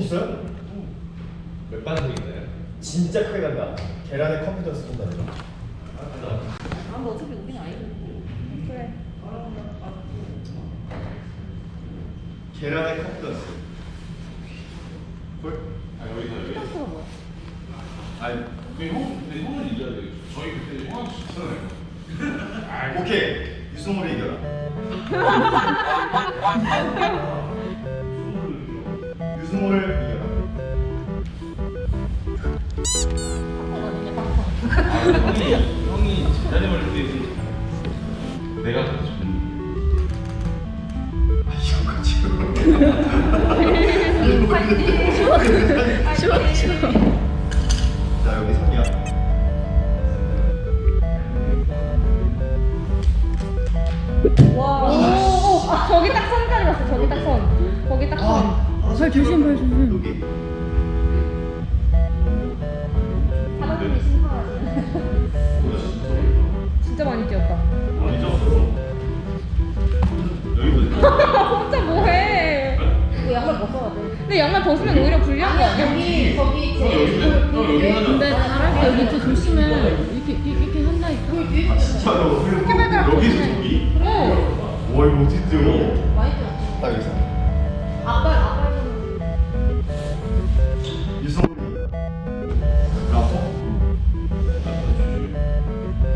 있어요? 몇 반승인가요? 진짜 크게 간다. 계란에 컴퓨터 쓴다 이거. 아, 뭐 어차피 우린 아니고. 그래. 계란에 컴퓨터 쓴. 볼? 아 여기서 여기. 스타트가 뭐야? 아니. 근데 형, 근데 형은 이겨야 돼. 저희 그때 형한테 졌잖아요. 오케이. 유승호를 이겨라. 형이 형이 제자리만 이렇게 내가 더 좋은. 아 이거 지금. 쉬워. 자 여기 선이야. 와. 오, 오, 아, 저기 딱 선까지 갔어. 저기 딱 선. 거기 딱 선. 아, 발 조심, 발 조심. 여기. 양말 벗어야 돼. 근데 양말 벗으면 오히려 불리한 거 아니야? 여기 저기 형 여기 형 여기 하자. 근데 잘할 때 여기 좀 조심해. 이렇게 이렇게 한다니까. 아 진짜로? 해발가락 여기서 조심해. 저기? 어. 와 이거 어떻게 뛰어? 많이 뛰었어. 딱 여기서. 아빠 아빠?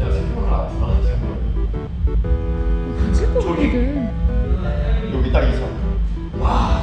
야 생각을 안것 저기. 여기 딱 이상 와